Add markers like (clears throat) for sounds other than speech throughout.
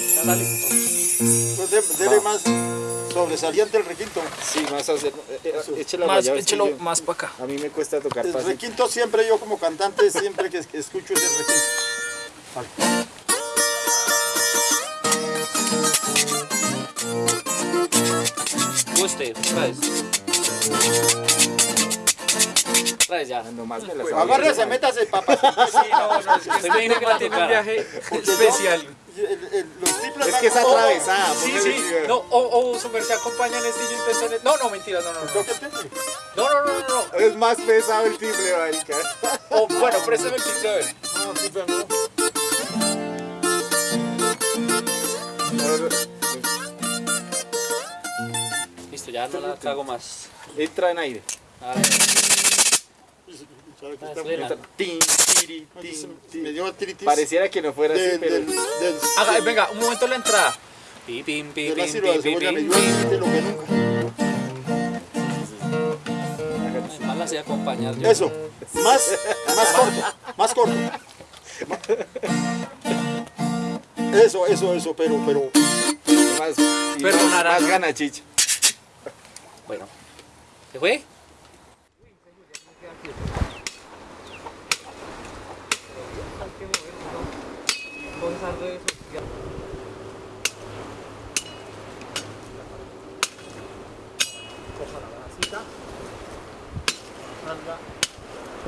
Dale, dale. Pues de- dele más sobresaliente el requinto. Sí, más hacer. eh, eh, échelo Más, échelo yo- más para acá. A mí me cuesta tocar El fácil. requinto siempre yo como cantante, siempre que escucho ese requinto. Vale. Guste, vez ya. Nomás me Pues agárrese, métase, papá. Sí, no, no, es que me tiene un viaje especial. El- el- los triples Es que es atravesada. Sí, sí. No, o, o su merced acompaña en este y yo intento en el- No, no, mentira, no, no, no. No, no, no, no. Es más pesado el timbre, marica. O, bueno, préstame el timbre a ver. No, sí, pero no. Listo, ya no la cago más. Entra en aire. ¿Sabe qué Ah, está suena. bonito? Tin, tiri, tin, Se- tin. Me dio artritis Pareciera que no fuera así, pero. del, del, Haga, venga, un momento la entrada. Pi, pim, pi, pim, pim, dio pim. artritis lo que nunca. Más la sé acompañar yo. Eso, más, más corto, más corto. Eso, eso, eso, pero, pero, Más, y Perdonará. más, más gana chicha. Bueno. ¿Se fue?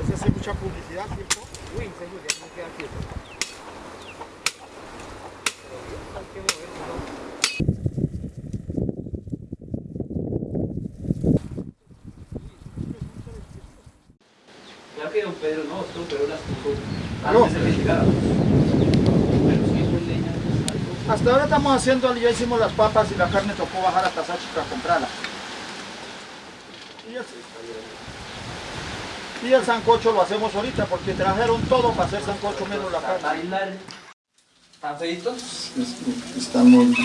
Ese hace mucha publicidad, ¿cierto? Claro que don Pedro no, don Pedro las puso antes de que llegáramos. Pero si eso es leña, pues, algo. Hasta ahora estamos haciendo, ya hicimos las papas y la carne tocó bajar hasta Sáchica a comprarla. Y el, y el sancocho lo hacemos ahorita porque trajeron todo para hacer sancocho menos la carne. Bailar. ¿Están feitos? Está muy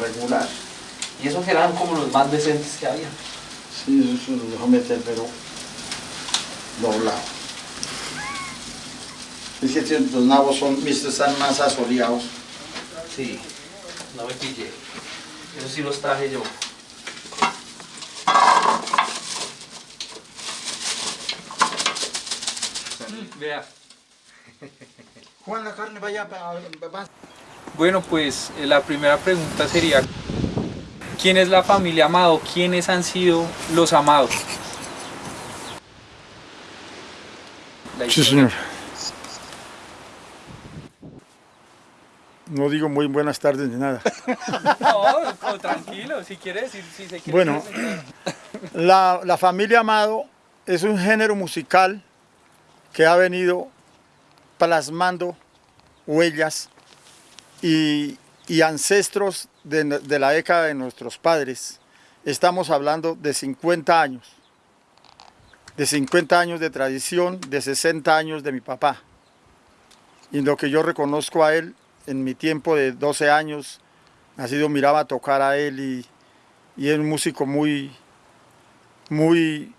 regular. Y esos que eran como los más decentes que había. Sí, eso lo dejo meter, pero doblado. Es que los nabos son, mis están más asoleados. Sí, no me pillé. Eso sí los traje yo. Vea. Juan, la carne vaya para... Bueno, pues eh, la primera pregunta sería, ¿quién es la familia Amado? ¿Quiénes han sido los amados? Sí, señor. No digo muy buenas tardes ni nada. (laughs) No, no, tranquilo, si quiere decir, si se quiere Bueno. presentar. (clears throat) La, la familia Amado es un género musical que ha venido plasmando huellas y, y ancestros de, de la década de nuestros padres. Estamos hablando de 50 años, de 50 años de tradición, de 60 años de mi papá. Y lo que yo reconozco a él en mi tiempo de 12 años, nacido miraba tocar a él y, y es un músico muy, muy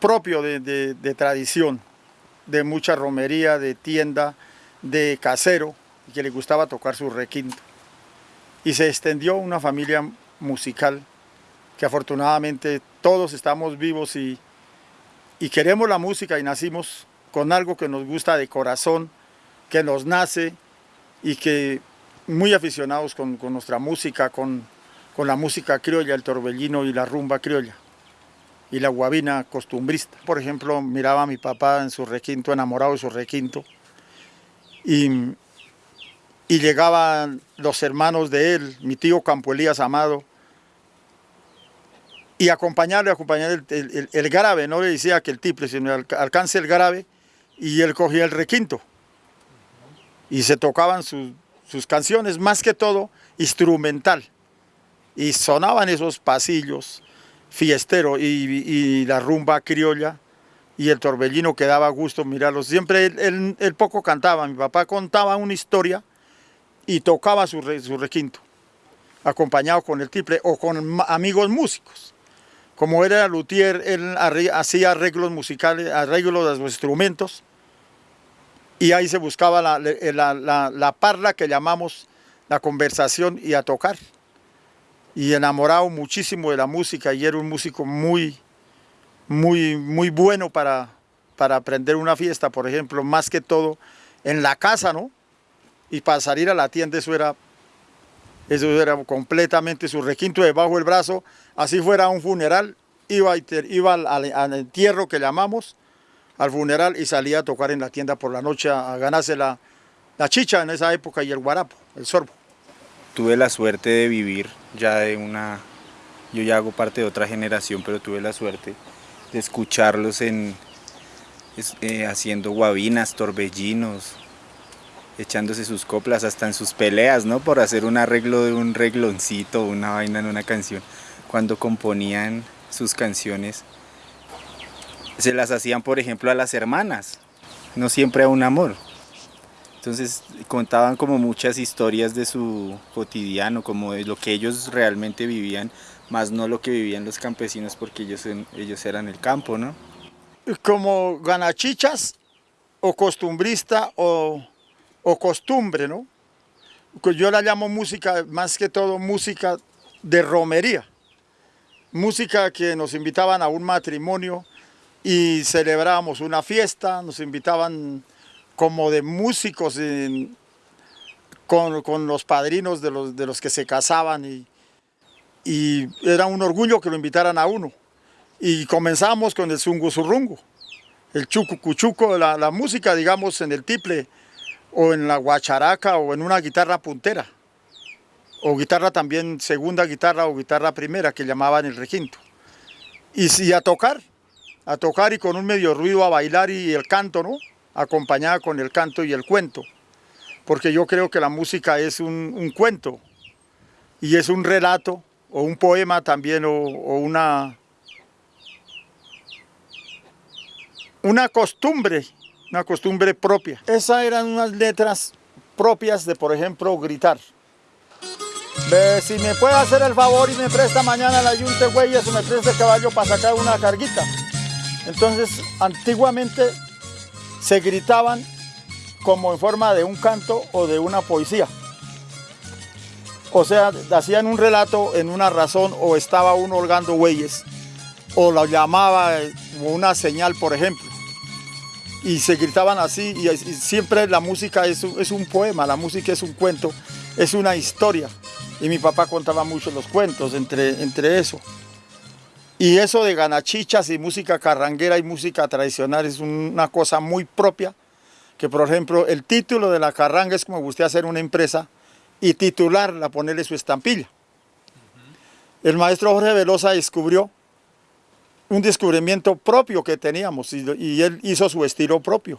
propio de, de- de tradición, de mucha romería, de tienda, de casero, y que le gustaba tocar su requinto. Y se extendió una familia musical que afortunadamente todos estamos vivos y, y queremos la música y nacimos con algo que nos gusta de corazón, que nos nace y que muy aficionados con, con nuestra música, con, con la música criolla, el torbellino y la rumba criolla y la guabina costumbrista. Por ejemplo, miraba a mi papá en su requinto, enamorado de su requinto, y, y llegaban los hermanos de él, mi tío Campo Elías Amado, y acompañarle, acompañar el, el, el- grave, no le decía que el tiple, sino alca- alcance el grave, y él cogía el requinto. Y se tocaban sus- sus canciones, más que todo instrumental. Y sonaban esos pasillos, fiestero y, la rumba criolla y el torbellino que daba gusto mirarlos. Siempre él, poco cantaba, mi papá contaba una historia y tocaba su, su requinto, acompañado con el triple o con amigos músicos. Como era luthier, él hacía arreglos musicales, arreglos de los instrumentos y ahí se buscaba la, la, la, la parla que llamamos la conversación y a tocar. Y enamorado muchísimo de la música y era un músico muy, muy, muy bueno para, para aprender una fiesta, por ejemplo, más que todo en la casa, ¿no? Y para salir a la tienda eso era, eso era completamente su requinto debajo del brazo, así fuera un funeral, iba, iba al entierro que llamamos, al funeral y salía a tocar en la tienda por la noche a, ganarse la, la chicha en esa época y el guarapo, el sorbo. Tuve la suerte de vivir ya de una, yo ya hago parte de otra generación, pero tuve la suerte de escucharlos en, eh, haciendo guabinas, torbellinos, echándose sus coplas, hasta en sus peleas, ¿no? Por hacer un arreglo de un regloncito, una vaina en una canción. Cuando componían sus canciones, se las hacían, por ejemplo, a las hermanas, no siempre a un amor. Entonces contaban como muchas historias de su cotidiano, como de lo que ellos realmente vivían, más no lo que vivían los campesinos porque ellos, ellos eran el campo, ¿no? Como ganachichas o costumbrista o, o costumbre, ¿no? Pues yo la llamo música, más que todo música de romería. Música que nos invitaban a un matrimonio y celebrábamos una fiesta, nos invitaban como de músicos con, con, los padrinos de los, de los que se casaban y, era un orgullo que lo invitaran a uno. Y comenzamos con el zungo el chucucuchuco, la, la música digamos en el tiple o en la guacharaca o en una guitarra puntera o guitarra también segunda guitarra o guitarra primera que llamaban el requinto. Y, y a tocar, a tocar y con un medio ruido a bailar y el canto, ¿no? acompañada con el canto y el cuento, porque yo creo que la música es un, cuento y es un relato o un poema también o, una, una costumbre, una costumbre propia. Esas eran unas letras propias de, por ejemplo, gritar. Si me puede hacer el favor y me presta mañana la yunte huellas o me presta el caballo para sacar una carguita. Entonces, antiguamente se gritaban como en forma de un canto o de una poesía. O sea, hacían un relato en una razón o estaba uno holgando bueyes o lo llamaba como una señal, por ejemplo. Y se gritaban así y, siempre la música es un, es un poema, la música es un cuento, es una historia. Y mi papá contaba mucho los cuentos entre, entre eso. Y eso de ganachichas y música carranguera y música tradicional es una cosa muy propia, que por ejemplo el título de la carranga es como usted hacer una empresa y titularla, ponerle su estampilla. El maestro Jorge Velosa descubrió un descubrimiento propio que teníamos y, y, él hizo su estilo propio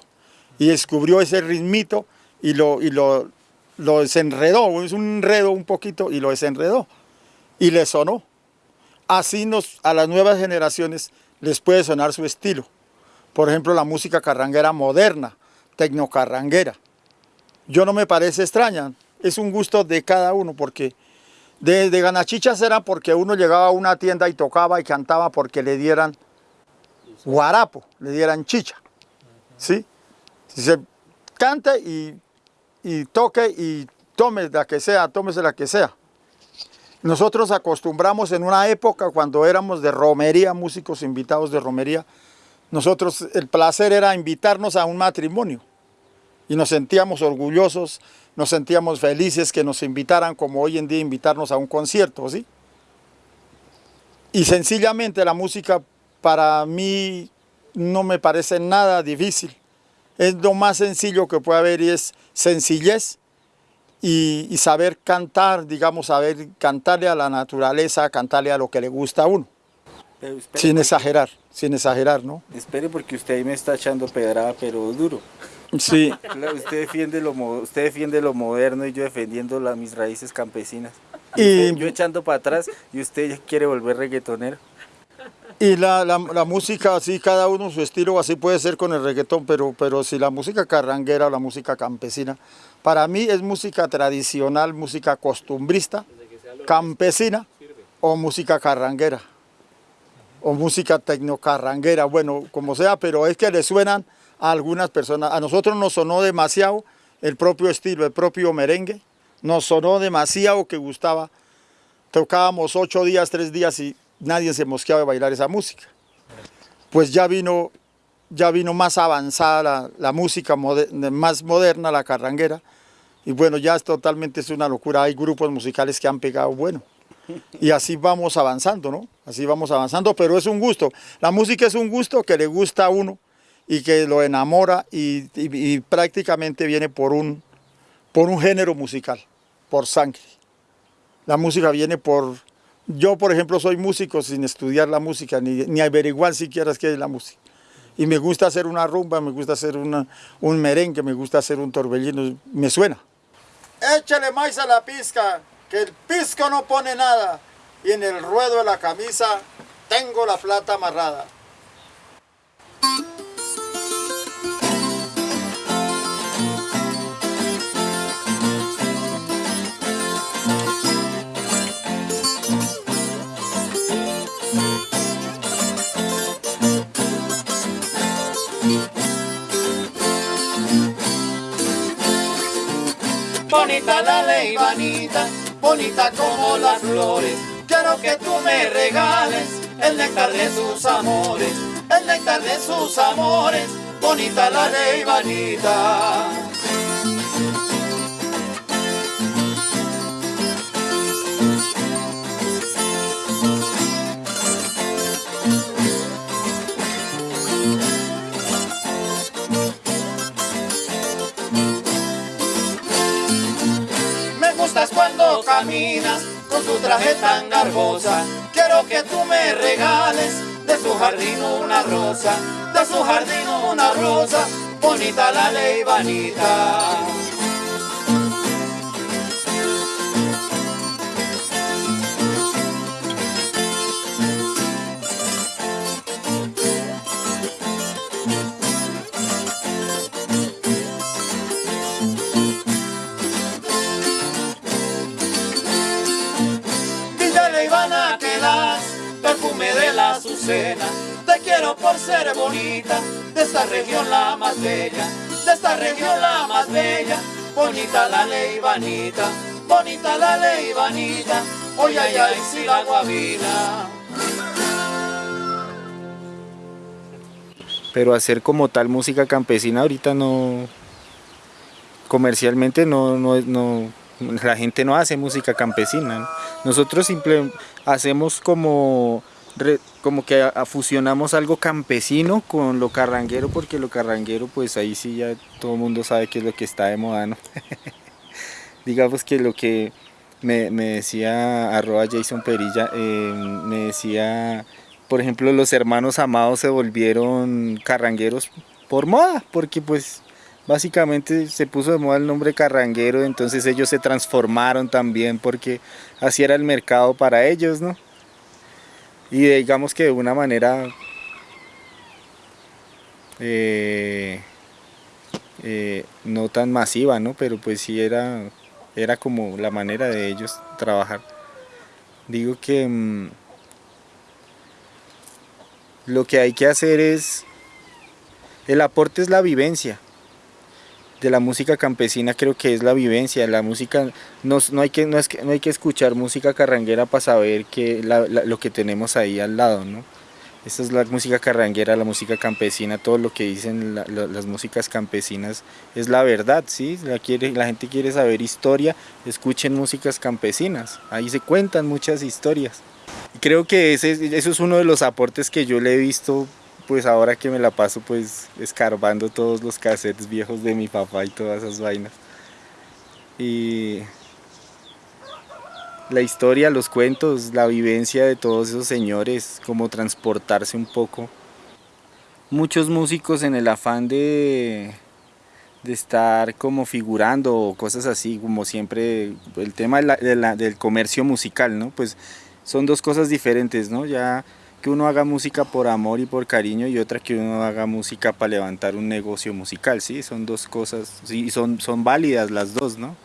y descubrió ese ritmito y lo, y lo, lo desenredó, es un enredo un poquito y lo desenredó y le sonó. Así nos, a las nuevas generaciones les puede sonar su estilo. Por ejemplo, la música carranguera moderna, tecnocarranguera. Yo no me parece extraña, es un gusto de cada uno porque de, de ganachichas era porque uno llegaba a una tienda y tocaba y cantaba porque le dieran guarapo, le dieran chicha. ¿sí? Se cante y, y toque y tome la que sea, tómese la que sea. Nosotros acostumbramos en una época cuando éramos de romería, músicos invitados de romería, nosotros el placer era invitarnos a un matrimonio y nos sentíamos orgullosos, nos sentíamos felices que nos invitaran como hoy en día invitarnos a un concierto, ¿sí? Y sencillamente la música para mí no me parece nada difícil. Es lo más sencillo que puede haber y es sencillez y, y, saber cantar, digamos, saber cantarle a la naturaleza, cantarle a lo que le gusta a uno. Sin exagerar, sin exagerar, ¿no? Espere porque usted ahí me está echando pedrada, pero duro. Sí. usted, defiende lo, usted defiende lo moderno y yo defendiendo la, mis raíces campesinas. Y, yo echando para atrás y usted quiere volver reggaetonero. Y la, la, la, música, así cada uno su estilo, así puede ser con el reggaetón, pero, pero si la música carranguera o la música campesina, para mí es música tradicional, música costumbrista, campesina o música carranguera o música tecnocarranguera, bueno, como sea, pero es que le suenan a algunas personas. A nosotros nos sonó demasiado el propio estilo, el propio merengue. Nos sonó demasiado que gustaba. Tocábamos ocho días, tres días y nadie se mosqueaba de bailar esa música. Pues ya vino, ya vino más avanzada la, música, más moderna, la carranguera. Y bueno, ya es totalmente es una locura. Hay grupos musicales que han pegado bueno. Y así vamos avanzando, ¿no? Así vamos avanzando, pero es un gusto. La música es un gusto que le gusta a uno y que lo enamora y, y- y prácticamente viene por un, por un género musical, por sangre. La música viene por... Yo, por ejemplo, soy músico sin estudiar la música, ni, ni averiguar siquiera qué es la música. Y me gusta hacer una rumba, me gusta hacer una- un merengue, me gusta hacer un torbellino, me suena. Échale maíz a la pizca, que el pisco no pone nada. Y en el ruedo de la camisa tengo la plata amarrada. Bonita la ley, bonita como las flores. Quiero que tú me regales el néctar de sus amores, el néctar de sus amores. Bonita la ley. Caminas con tu traje tan garbosa. Quiero que tú me regales de su jardín una rosa, de su jardín una rosa. Bonita la ley, vanita. Te quiero por ser bonita, de esta región la más bella, de esta región la más bella. Bonita la Leivanita, bonita la Leivanita, hoy ay ay si la guabina. Pero hacer como tal música campesina ahorita no, comercialmente no, no, no, la gente no hace música campesina. ¿no? Nosotros simple hacemos como, como que fusionamos algo campesino con lo carranguero, porque lo carranguero pues ahí sí ya todo el mundo sabe que es lo que está de moda, ¿no? (laughs) Digamos que lo que me, me decía arroba Jason Perilla, eh, me decía, por ejemplo, los hermanos amados se volvieron carrangueros por moda, porque pues básicamente se puso de moda el nombre carranguero, entonces ellos se transformaron también porque así era el mercado para ellos, ¿no? Y digamos que de una manera eh, eh, no tan masiva, ¿no? Pero pues sí era, era como la manera de ellos trabajar. Digo que mm, lo que hay que hacer es, el aporte es la vivencia de la música campesina creo que es la vivencia, la música, no, no hay, que, no, es no hay que escuchar música carranguera para saber que lo que tenemos ahí al lado, ¿no? Esta es la música carranguera, la música campesina, todo lo que dicen la- la- las músicas campesinas es la verdad, ¿sí? La, quiere, la gente quiere saber historia, escuchen músicas campesinas, ahí se cuentan muchas historias. Creo que ese, eso es uno de los aportes que yo le he visto, pues ahora que me la paso pues escarbando todos los cassettes viejos de mi papá y todas esas vainas. Y la historia, los cuentos, la vivencia de todos esos señores, como transportarse un poco. Muchos músicos en el afán de, de estar como figurando o cosas así, como siempre, el tema del comercio musical, ¿no? Pues son dos cosas diferentes, ¿no? Ya que uno haga música por amor y por cariño y otra que uno haga música para levantar un negocio musical, ¿sí? Son dos cosas, sí, son, son válidas las dos, ¿no?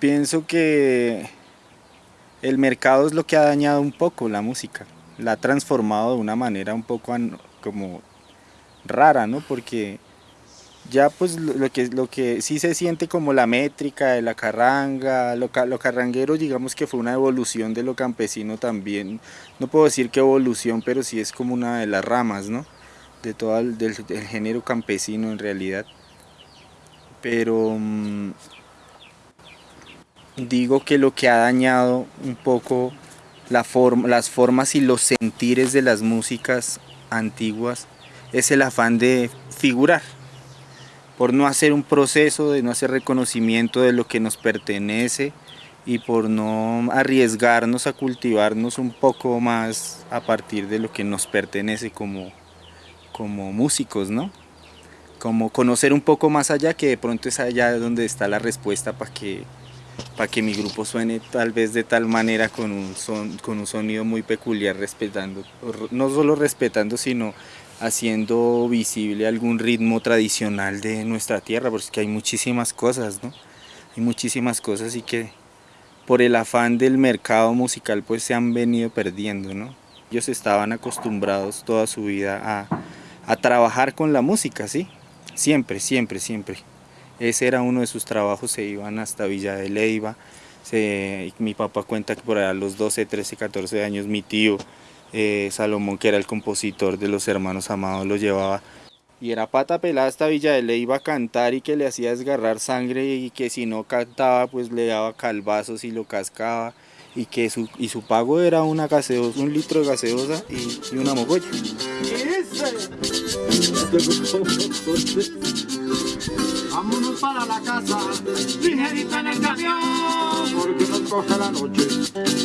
Pienso que el mercado es lo que ha dañado un poco la música, la ha transformado de una manera un poco como rara, ¿no? Porque ya pues lo que, lo que sí se siente como la métrica de la carranga, lo, lo carranguero digamos que fue una evolución de lo campesino también, no puedo decir que evolución, pero sí es como una de las ramas, ¿no? De todo el del, género campesino en realidad. Pero mm, digo que lo que ha dañado un poco la forma, las formas y los sentires de las músicas antiguas es el afán de figurar, por no hacer un proceso, de no hacer reconocimiento de lo que nos pertenece y por no arriesgarnos a cultivarnos un poco más a partir de lo que nos pertenece como, como músicos, ¿no? Como conocer un poco más allá, que de pronto es allá donde está la respuesta para que, para que mi grupo suene tal vez de tal manera con un, son, con un sonido muy peculiar, respetando, no solo respetando, sino haciendo visible algún ritmo tradicional de nuestra tierra, porque hay muchísimas cosas, ¿no? Hay muchísimas cosas y que por el afán del mercado musical pues se han venido perdiendo, ¿no? Ellos estaban acostumbrados toda su vida a, a trabajar con la música, ¿sí? Siempre, siempre, siempre. Ese era uno de sus trabajos, se iban hasta Villa de Leyva. Se, mi papá cuenta que por allá a los 12, 13, 14 años mi tío eh, Salomón, que era el compositor de los hermanos amados, lo llevaba. Y era pata pelada hasta Villa de Leyva a cantar y que le hacía desgarrar sangre y que si no cantaba pues le daba calvazos y lo cascaba. Y que su, y su pago era una gaseosa, un litro de gaseosa y, y una mogolla. Vámonos para la casa, ligerito en el camión, Porque nos coge la noche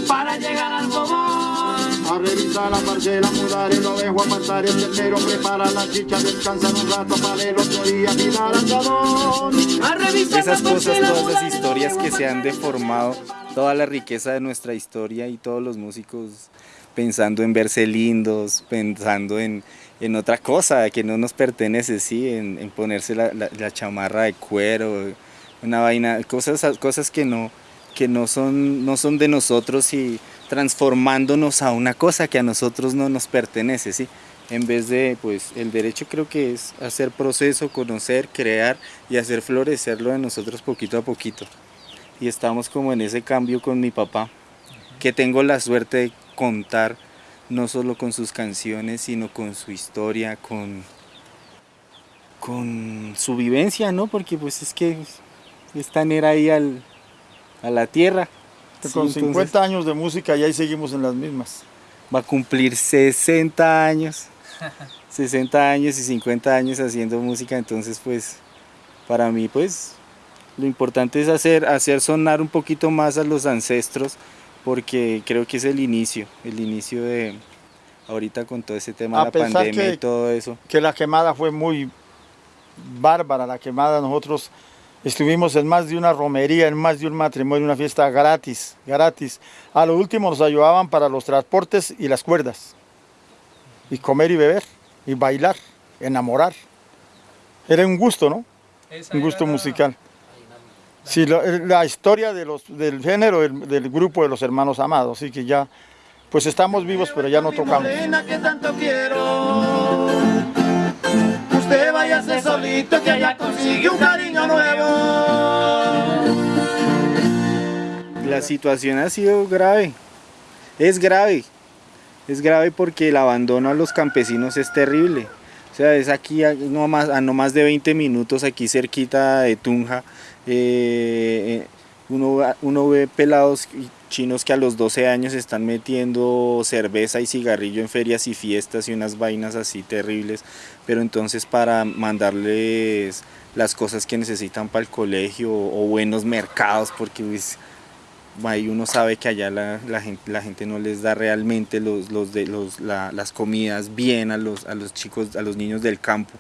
para llegar al bobón. A revisar la parcela, mudar el ovejo, apartar el ternero, preparar la chicha, descansar un rato para el otro día andadón. A revisar esas la cosas, parcela, todas mudar esas historias que se han deformado, toda la riqueza de nuestra historia y todos los músicos pensando en verse lindos, pensando en, en otra cosa que no nos pertenece, sí, en, en ponerse la, la- la chamarra de cuero, una vaina, cosas, cosas que no que no son, no son de nosotros y transformándonos a una cosa que a nosotros no nos pertenece, ¿sí? En vez de, pues, el derecho creo que es hacer proceso, conocer, crear y hacer florecer lo de nosotros poquito a poquito. Y estamos como en ese cambio con mi papá, que tengo la suerte de contar no solo con sus canciones, sino con su historia, con, con su vivencia, ¿no? Porque pues es que es tener ahí al, a la tierra. Sí, Con entonces 50 años de música y ahí seguimos en las mismas. va a cumplir 60 años, (laughs) 60 años y 50 años haciendo música, entonces pues para mí pues lo importante es hacer, hacer sonar un poquito más a los ancestros porque creo que es el inicio, el inicio de ahorita con todo ese tema A de la pesar pandemia que- y todo eso. Que la quemada fue muy bárbara, la quemada. Nosotros estuvimos en más de una romería, en más de un matrimonio, una fiesta gratis, gratis. A lo último nos ayudaban para los transportes y las cuerdas. Y comer y beber, y bailar, enamorar. Era un gusto, ¿no? Esa un gusto musical. Sí, la, la historia de los, del género del, del grupo de los hermanos amados, así que ya, pues estamos vivos, pero ya no tocamos. Usted váyase solito que allá consigue un cariño nuevo. La situación ha sido grave, es grave, es grave porque el abandono a los campesinos es terrible. O sea, es aquí a no más, a no más de 20 minutos, aquí cerquita de Tunja, eh, eh, uno, uno ve pelados chinos que a los 12 años están metiendo cerveza y cigarrillo en ferias y fiestas y unas vainas así terribles, pero entonces para mandarles las cosas que necesitan para el colegio o buenos mercados, porque pues, ahí uno sabe que allá la, gente, no les da realmente los, las comidas bien a los, a los chicos, a los niños del campo.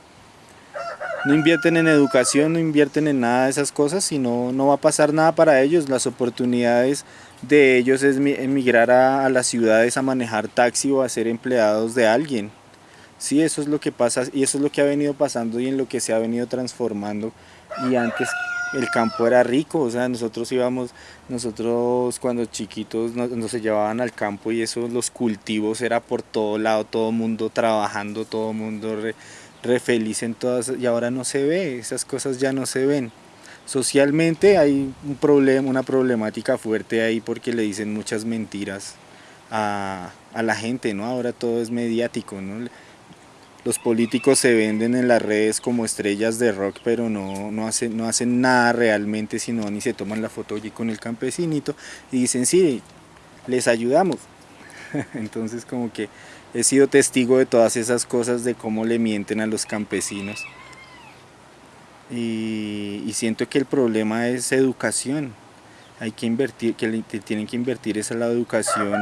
No invierten en educación, no invierten en nada de esas cosas y no, no va a pasar nada para ellos. Las oportunidades de ellos es mi- emigrar a, las ciudades a manejar taxi o a ser empleados de alguien. Sí, eso es lo que pasa y eso es lo que ha venido pasando y en lo que se ha venido transformando. Y antes el campo era rico, o sea, nosotros íbamos, nosotros cuando chiquitos nos, nos llevaban al campo y eso, los cultivos era por todo lado, todo mundo trabajando, todo mundo re feliz en todas, y ahora no se ve, esas cosas ya no se ven. Socialmente hay un problema, una problemática fuerte ahí porque le dicen muchas mentiras a, a la gente, ¿no? Ahora todo es mediático. Los políticos se venden en las redes como estrellas de rock, pero no, no, hacen, no hacen nada realmente, sino ni se toman la foto allí con el campesinito y dicen, sí, les ayudamos. (laughs) Entonces como que he sido testigo de todas esas cosas, de cómo le mienten a los campesinos. Y, siento que el problema es educación. Hay que invertir, que tienen que invertir esa la educación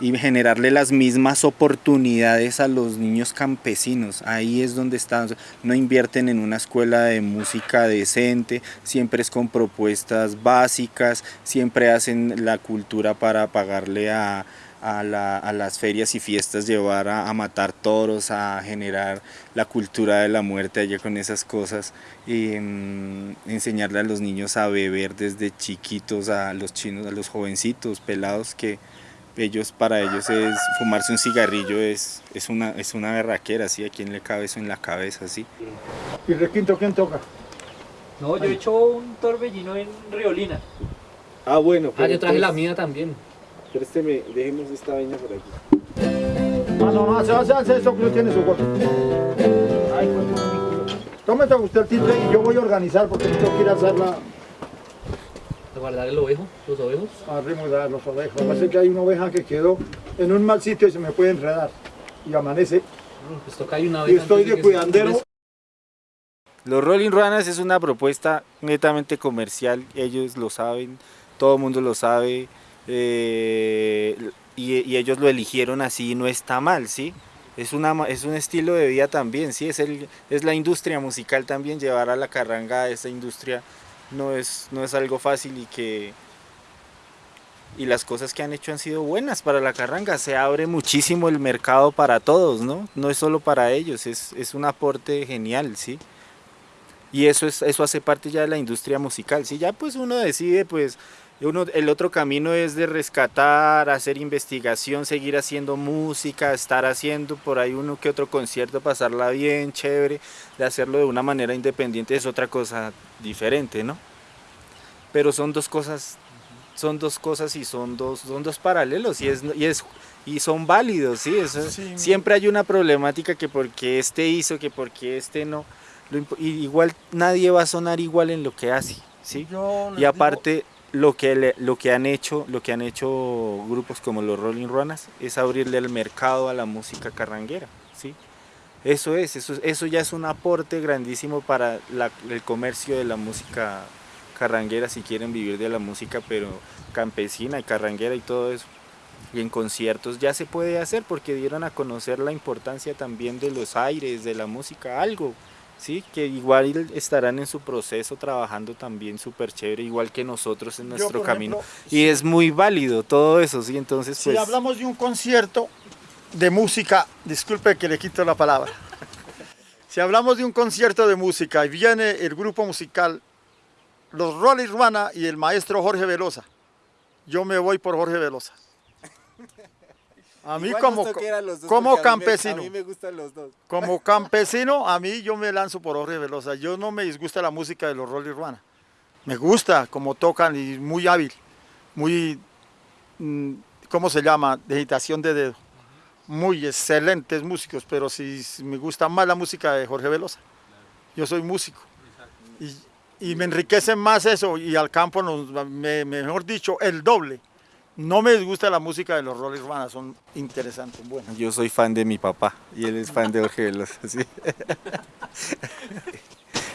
y, y generarle las mismas oportunidades a los niños campesinos. Ahí es donde están. No invierten en una escuela de música decente, siempre es con propuestas básicas, siempre hacen la cultura para pagarle a, a, la- a las ferias y fiestas, llevar a, a matar toros, a generar la cultura de la muerte allá con esas cosas, y mm, enseñarle a los niños a beber desde chiquitos, a los chinos, a los jovencitos, pelados que ellos para ellos es fumarse un cigarrillo es, es una es una berraquera, ¿sí? ¿A quién le cabe eso en la cabeza, sí? ¿Y requinto quién toca? No, yo he hecho un torbellino en Riolina. Ah, bueno. Ah, yo traje la mía también. Présteme, dejemos esta vaina por aquí. Ah, no, no, hace, hace, hace eso que no tiene su cosa. Ay, pues. Tómete usted el titre y yo voy a organizar porque tengo que ir a hacer la A guardar el ovejo, los ovejos. arrimo de los ovejos. Lo que pasa es que hay una oveja que quedó en un mal sitio y se me puede enredar. Y amanece. Pues toca ahí una Y vez. estoy de se- cuidandero. Los Rolling Ruanas es una propuesta netamente comercial, ellos lo saben, todo el mundo lo sabe, eh, y, y ellos lo eligieron así, no está mal, ¿sí? Es, una, es un estilo de vida también, ¿sí? Es, el, es la industria musical también, llevar a la carranga a esta industria no es, no es algo fácil y que... Y las cosas que han hecho han sido buenas para la carranga, se abre muchísimo el mercado para todos, ¿no? No es solo para ellos, es, es un aporte genial, ¿sí? Y eso, es, eso hace parte ya de la industria musical. Si ya pues uno decide, pues uno, el otro camino es de rescatar, hacer investigación, seguir haciendo música, estar haciendo por ahí uno que otro concierto, pasarla bien, chévere, de hacerlo de una manera independiente es otra cosa diferente, ¿no? Pero son dos cosas, son dos cosas y son dos, son dos paralelos y es, y es y son válidos, ¿sí? Eso- Sí. Siempre hay una problemática que porque este hizo, que porque este no. Lo igual nadie va a sonar igual en lo que hace, ¿sí? Y aparte lo que le- lo que han hecho, lo que han hecho grupos como los Rolling Ruanas es abrirle el mercado a la música carranguera, ¿sí? Eso es, eso, eso ya es un aporte grandísimo para la- el comercio de la música carranguera si quieren vivir de la música, pero campesina y carranguera y todo eso. Y en conciertos ya se puede hacer porque dieron a conocer la importancia también de los aires, de la música, algo, ¿sí? Que igual estarán en su proceso trabajando también súper chévere, igual que nosotros en nuestro camino. ejemplo, Y es muy válido todo eso, ¿sí? Entonces, Si pues... hablamos de un concierto de música, disculpe que le quito la palabra. (laughs) Si hablamos de un concierto de música y viene el grupo musical Los Rolling Ruana y el maestro Jorge Velosa, yo me voy por Jorge Velosa. A mí Igual como, los dos, como a mí campesino, A mí me gustan los dos. como campesino, a mí yo me lanzo por Jorge Velosa. Yo no me disgusta la música de los Rolling Ruana. Me gusta como tocan y muy hábil, muy, mm, ¿cómo se llama? Digitación de dedo. Muy excelentes músicos, pero si si me gusta más la música de Jorge Velosa. Yo soy músico. Y, y me enriquece más eso y al campo, nos, me- mejor dicho, el doble. No me disgusta la música de los Rolling Ruana, son interesantes, buenas. Yo soy fan de mi papá y él es fan de Jorge. (laughs)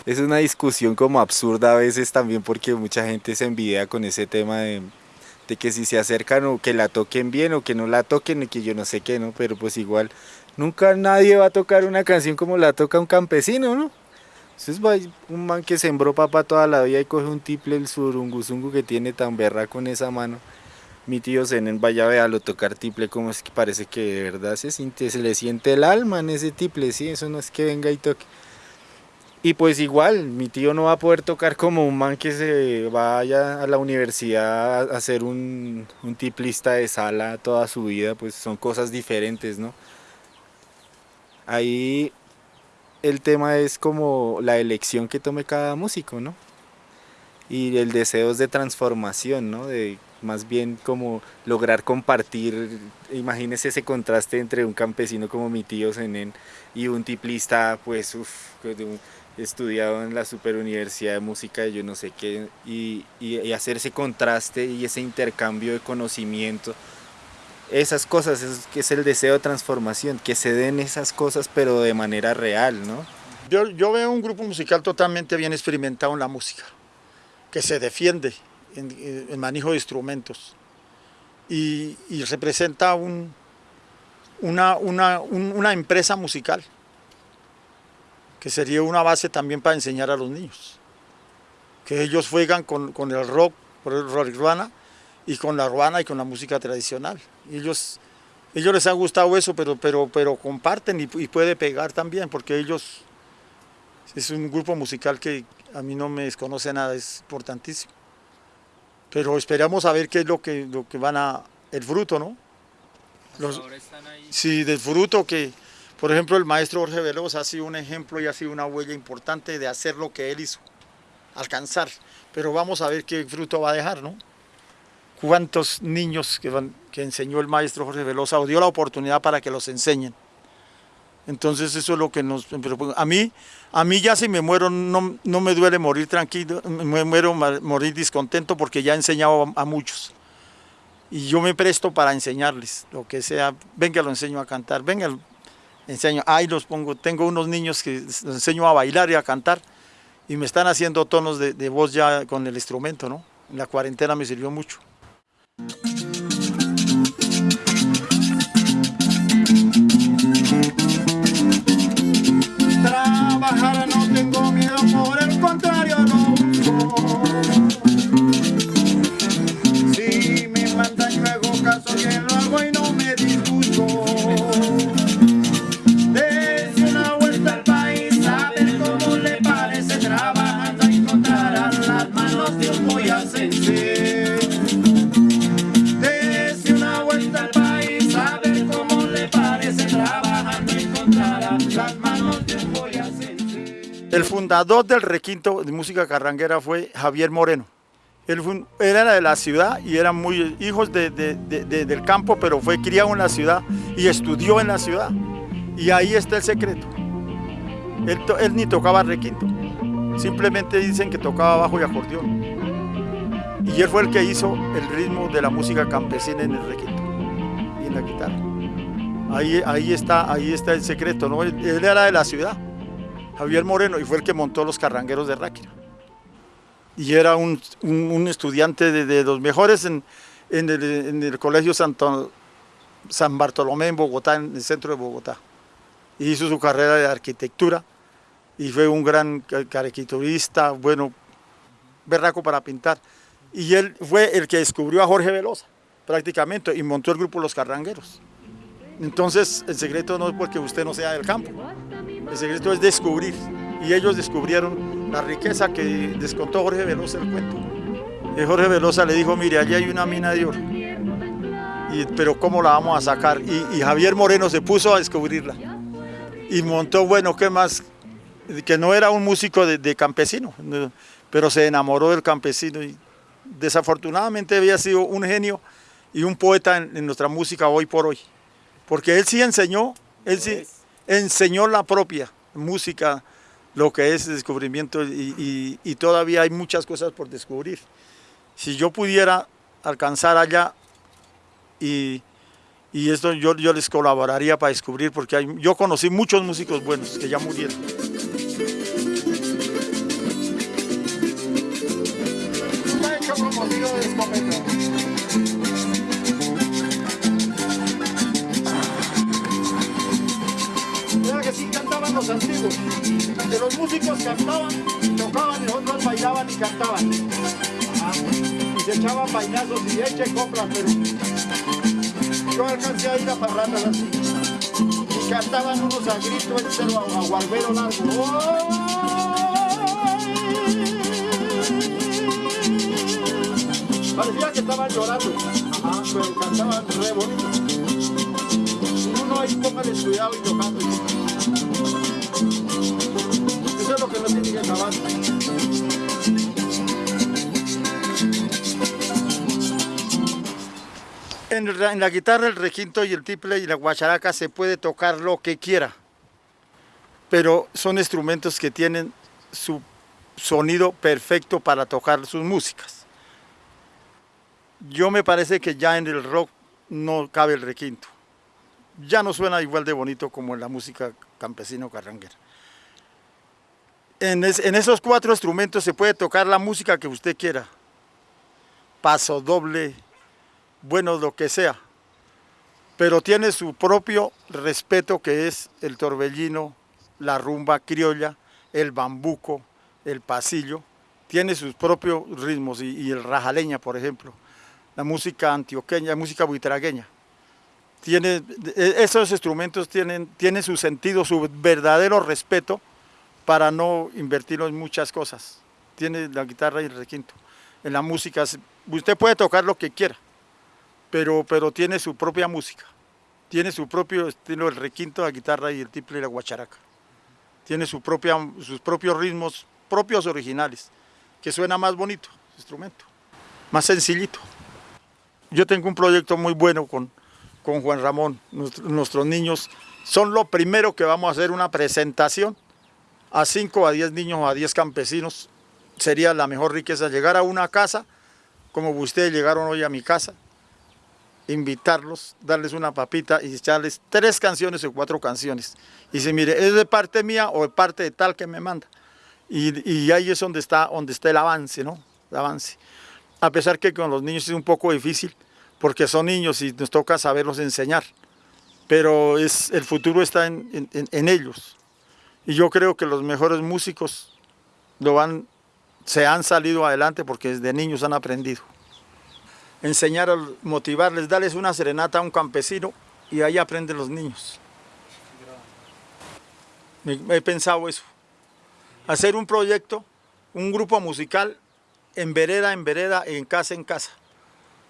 Es una discusión como absurda a veces también porque mucha gente se envidia con ese tema de, que si se acercan o que la toquen bien o que no la toquen y que yo no sé qué, ¿no? Pero pues igual nunca nadie va a tocar una canción como la toca un campesino, ¿no? Entonces va un man que sembró papa toda la vida y coge un tiple el surunguzungu que tiene tan berra con esa mano. Mi tío Zen vaya a verlo tocar tiple como es que parece que de verdad se siente, se le siente el alma en ese tiple, sí, eso no es que venga y toque. Y pues igual, mi tío no va a poder tocar como un man que se vaya a la universidad a ser un, un tiplista de sala toda su vida, pues son cosas diferentes, ¿no? Ahí el tema es como la elección que tome cada músico, ¿no? Y el deseo es de transformación, ¿no? De más bien como lograr compartir, imagínese ese contraste entre un campesino como mi tío Zenén y un tiplista, pues, uff, estudiado en la superuniversidad de música, yo no sé qué, y, y, hacer ese contraste y ese intercambio de conocimiento, esas cosas, es, que es el deseo de transformación, que se den esas cosas pero de manera real, ¿no? Yo, yo veo un grupo musical totalmente bien experimentado en la música, que se defiende en, en manejo de instrumentos y, representa un, una, una, empresa musical que sería una base también para enseñar a los niños. Que ellos juegan con, con el rock, por el rock urbana, y con la ruana y con la música tradicional. Ellos, ellos les ha gustado eso, pero, pero, pero comparten y, puede pegar también, porque ellos es un grupo musical que a mí no me desconoce nada, es importantísimo. Pero esperamos a ver qué es lo que, lo que van a, el fruto, ¿no? Los, sí, del fruto que, por ejemplo, el maestro Jorge Veloz ha sido un ejemplo y ha sido una huella importante de hacer lo que él hizo, alcanzar. Pero vamos a ver qué fruto va a dejar, ¿no? Cuántos niños que, van, que enseñó el maestro Jorge Velosa o dio la oportunidad para que los enseñen. Entonces eso es lo que nos... A mí, a mí ya si me muero no, no me duele morir tranquilo, me muero morir discontento porque ya he enseñado a, muchos. Y yo me presto para enseñarles lo que sea, venga lo enseño a cantar, venga enseño, ahí los pongo, tengo unos niños que los enseño a bailar y a cantar. Y me están haciendo tonos de voz ya con el instrumento, ¿no? En la cuarentena me sirvió mucho. Por El fundador del requinto de música carranguera fue Javier Moreno. Él era de la ciudad y eran muy hijos de, de, de, del campo, pero fue criado en la ciudad y estudió en la ciudad. Y ahí está el secreto. Él, ni tocaba requinto, simplemente dicen que tocaba bajo y acordeón. Y él fue el que hizo el ritmo de la música campesina en el requinto y en la guitarra. Ahí, ahí, está, ahí está el secreto, ¿no? Él era de la ciudad, Javier Moreno, y fue el que montó los carrangueros de Ráquira y era un, un, un estudiante de, de, los mejores en, en, el, en el, Colegio Santo, San Bartolomé en Bogotá, en el centro de Bogotá. Hizo su carrera de arquitectura y fue un gran caricaturista, bueno, berraco para pintar. Y él fue el que descubrió a Jorge Velosa, prácticamente, y montó el grupo Los Carrangueros. Entonces, el secreto no es porque usted no sea del campo, el secreto es descubrir. Y ellos descubrieron la riqueza que descontó Jorge Velosa el cuento. Y Jorge Velosa le dijo, mire, allí hay una mina de oro, pero ¿cómo la vamos a sacar? Y, Javier Moreno se puso a descubrirla. Y montó, bueno, ¿qué más? Que no era un músico de, campesino, pero se enamoró del campesino y desafortunadamente había sido un genio y un poeta en nuestra música hoy por hoy. Porque él sí enseñó, él sí enseñó la propia música, lo que es descubrimiento y, y, y, todavía hay muchas cosas por descubrir. Si yo pudiera alcanzar allá y, y esto yo, yo, les colaboraría para descubrir porque hay, yo conocí muchos músicos buenos que ya murieron. Antiguos que los músicos cantaban, tocaban y otros bailaban y cantaban. Y se echaban bailazos y echen compras, pero yo alcancé a ir a parrandas así. Y cantaban unos a grito, entero a, a guarbero largo. Parecía que estaban llorando, pero cantaban re bonito. Uno ahí póngale cuidado y tocando. En, la- guitarra, el requinto y el tiple y la guacharaca se puede tocar lo que quiera, pero son instrumentos que tienen su sonido perfecto para tocar sus músicas. Yo me parece que ya en el rock no cabe el requinto. Ya no suena igual de bonito como en la música campesina o carranguera. En, es- en esos cuatro instrumentos se puede tocar la música que usted quiera. Paso doble, bueno, lo que sea. Pero tiene su propio respeto que es el torbellino, la rumba criolla, el bambuco, el pasillo. Tiene sus propios ritmos y, el rajaleña, por ejemplo. La música antioqueña, música buitragueña. Tiene, e- esos instrumentos tienen, tienen su sentido, su verdadero respeto para no invertirlo en muchas cosas. Tiene la guitarra y el requinto. En la música, usted puede tocar lo que quiera, pero, pero tiene su propia música. Tiene su propio estilo, el requinto, la guitarra y el tiple y la guacharaca. Tiene su propia, sus propios ritmos, propios originales, que suena más bonito, el instrumento, más sencillito. Yo tengo un proyecto muy bueno con, con Juan Ramón. Nuestro- nuestros niños son lo primero que vamos a hacer una presentación a 5 a 10 niños o a 10 campesinos. Sería la mejor riqueza llegar a una casa, como ustedes llegaron hoy a mi casa, invitarlos, darles una papita y echarles tres canciones o cuatro canciones. Y si mire, ¿es de parte mía o de parte de tal que me manda? Y, ahí es donde está, donde está el avance, ¿no? El avance. A pesar que con los niños es un poco difícil, porque son niños y nos toca saberlos enseñar. Pero es, el futuro está en ellos. Y yo creo que los mejores músicos lo van, se han salido adelante porque desde niños han aprendido. Enseñar, a- motivarles, darles una serenata a un campesino y ahí aprenden los niños. He pensado eso. Hacer un proyecto, un grupo musical en vereda en vereda, en casa en casa.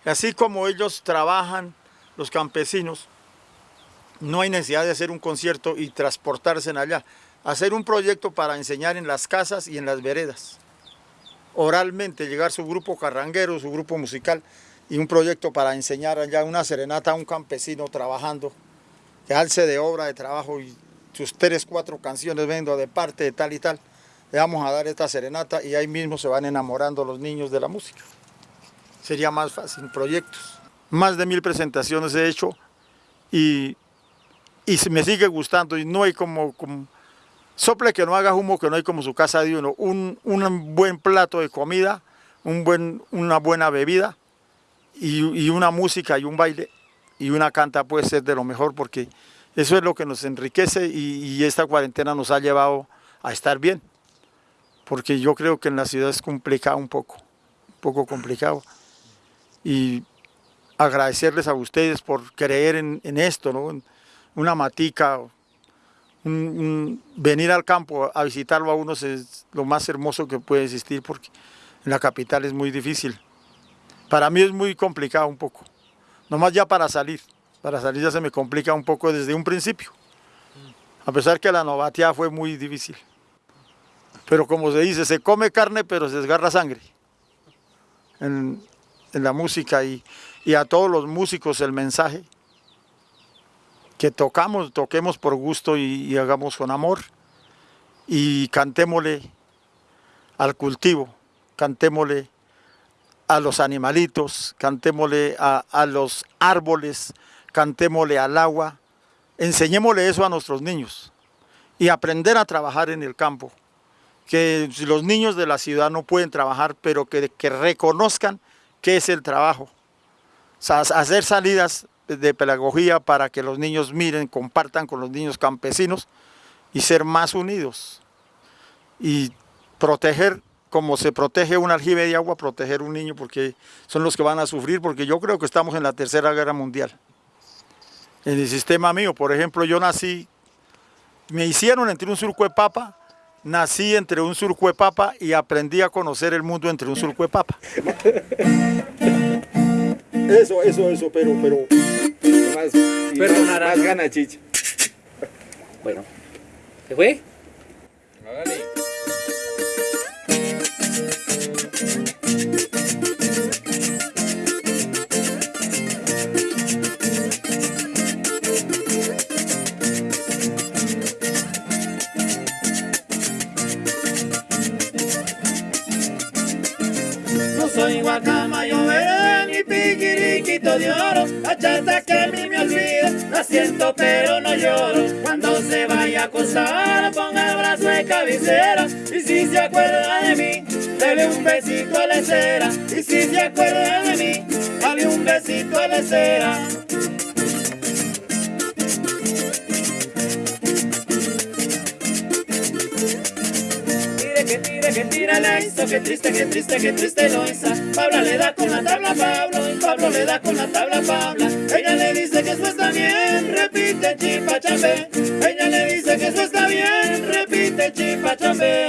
Así como ellos trabajan, los campesinos, no hay necesidad de hacer un concierto y transportarse en allá. Hacer un proyecto para enseñar en las casas y en las veredas. Oralmente, llegar su grupo carranguero, su grupo musical, y un proyecto para enseñar allá una serenata a un campesino trabajando, que alce de obra, de trabajo, y sus tres, cuatro canciones vendo de parte de tal y tal. Le vamos a dar esta serenata y ahí mismo se van enamorando los niños de la música. Sería más fácil, proyectos. Más de mil presentaciones he hecho y, y me sigue gustando y no hay como sople que no haga humo, que no hay como su casa de uno. Un, un buen plato de comida, un buen, una buena bebida y, y una música y un baile y una canta puede ser de lo mejor porque eso es lo que nos enriquece y, esta cuarentena nos ha llevado a estar bien. Porque yo creo que en la ciudad es complicado un poco, un poco complicado. Y agradecerles a ustedes por creer en, en esto, ¿no? Una matica, venir al campo a visitarlo a uno es lo más hermoso que puede existir porque en la capital es muy difícil. Para mí es muy complicado un poco, nomás ya para salir, para salir ya se me complica un poco desde un principio, a pesar que la novatia fue muy difícil. Pero como se dice, se come carne pero se desgarra sangre en, la música y a todos los músicos el mensaje que tocamos, toquemos por gusto y, hagamos con amor y cantémosle al cultivo, cantémosle a los animalitos, cantémosle a, a los árboles, cantémosle al agua, enseñémosle eso a nuestros niños y aprender a trabajar en el campo. Que los niños de la ciudad no pueden trabajar, pero que, reconozcan qué es el trabajo. Hacer salidas de pedagogía para que los niños miren, compartan con los niños campesinos y ser más unidos. Y proteger, como se protege un aljibe de agua, proteger un niño porque son los que van a sufrir, porque yo creo que estamos en la tercera guerra mundial. En el sistema mío, por ejemplo, yo nací, me hicieron entre un surco de papa, nací entre un surco de papa y aprendí a conocer el mundo entre un surco de papa. (laughs) Eso, eso, eso, pero, pero más, y Perdonará, más, más gana, chicha. Bueno, ¿se fue? Hágale. soy guaca de oro, que a mí me olvida, la siento pero no lloro. Cuando se vaya a acostar, ponga el brazo de cabecera, y si se acuerda de mí, dale un besito a la cera. Y si se acuerda de mí, dale un besito a la cera. Que tira la hizo, que triste, que triste, que triste lo hizo. Pablo le da con la tabla a Pablo, y Pablo le da con la tabla a Pabla. Ella le dice que eso está bien, repite chipa chambe. Ella le dice que eso está bien, repite chipa chambe.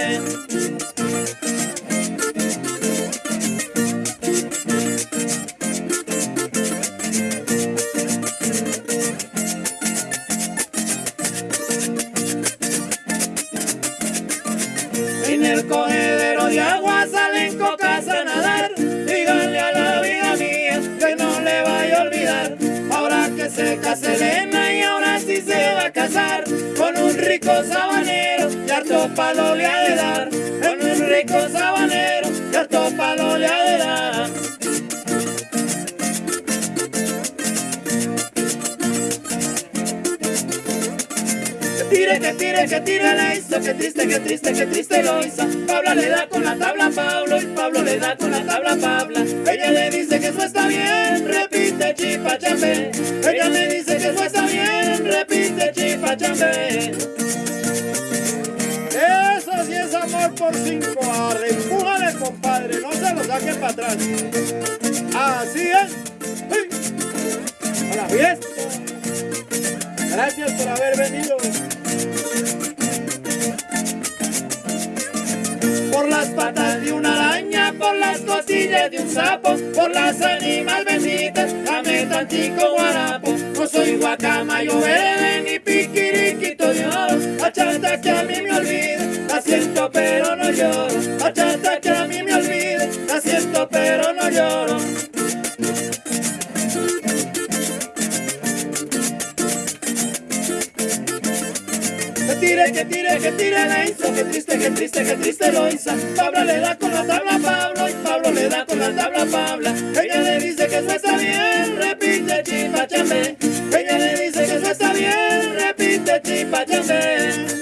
Así es. A la fiesta. Gracias por haber venido. Por las patas de una araña, por las costillas de un sapo, por las ánimas benditas, dame tantico guarapo. No soy guacamayo verde ni piquiriquito de oro, achata que a mí me olvide, la siento pero no lloro. Achata que a mí me olvide, la siento pero no lloro. Tire, que tire, que tire la hizo, que triste, que triste, que triste lo hizo. Pablo le da con la tabla a Pablo y Pablo le da con la tabla Pabla. Ella le dice que eso está bien, repite chipa chambe. Ella le dice que eso está bien, repite chipa chambe.